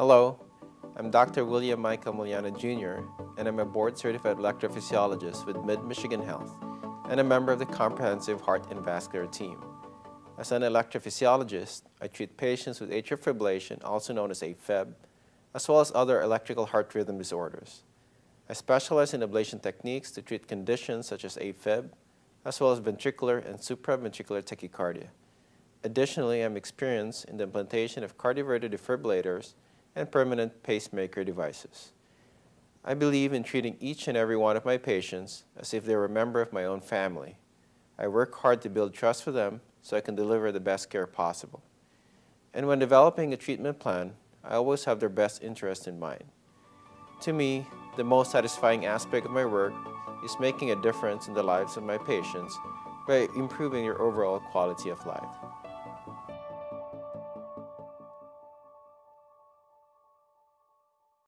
Hello, I'm Dr. William Michael Muliana Jr., and I'm a board-certified electrophysiologist with Mid-Michigan Health and a member of the Comprehensive Heart and Vascular team. As an electrophysiologist, I treat patients with atrial fibrillation, also known as AFib, as well as other electrical heart rhythm disorders. I specialize in ablation techniques to treat conditions such as AFib, as well as ventricular and supraventricular tachycardia. Additionally, I'm experienced in the implantation of cardioverter defibrillators and permanent pacemaker devices. I believe in treating each and every one of my patients as if they were a member of my own family. I work hard to build trust for them so I can deliver the best care possible. And when developing a treatment plan, I always have their best interest in mind. To me, the most satisfying aspect of my work is making a difference in the lives of my patients by improving their overall quality of life.